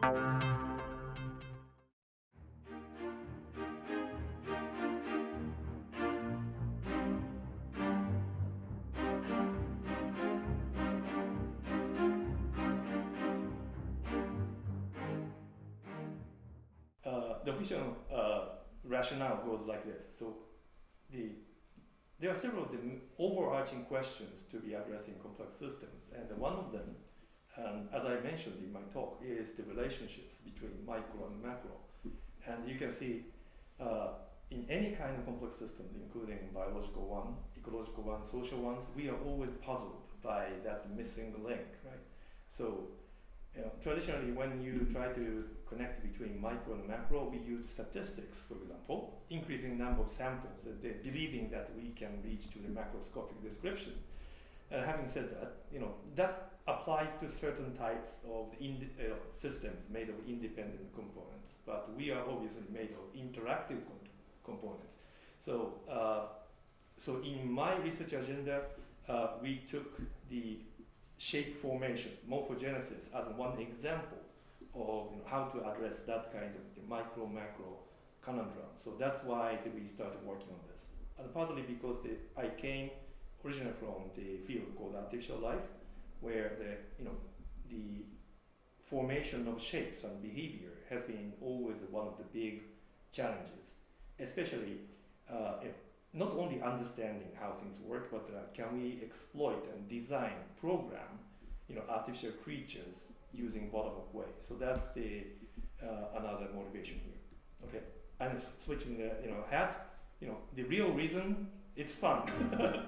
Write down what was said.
Uh, the official uh, rationale goes like this. So the there are several the overarching questions to be addressed in complex systems, and one of them, um, as I mentioned in my talk, is the relationships between micro and macro. And you can see uh, in any kind of complex systems, including biological one, ecological one, social ones, we are always puzzled by that missing link, right? So you know, traditionally, when you try to connect between micro and macro, we use statistics, for example, increasing number of samples, and believing that we can reach to the macroscopic description. And having said that, you know, that applies to certain types of uh, systems made of independent components, but we are obviously made of interactive components. So, uh, so in my research agenda, uh, we took the shape formation, morphogenesis, as one example of you know, how to address that kind of the micro macro conundrum. So that's why we started working on this. And partly because the, I came originally from the field called artificial life, where the you know the formation of shapes and behavior has been always one of the big challenges, especially uh, you know, not only understanding how things work, but uh, can we exploit and design, program, you know, artificial creatures using bottom-up way. So that's the uh, another motivation here. Okay, and switching the you know hat, you know, the real reason it's fun.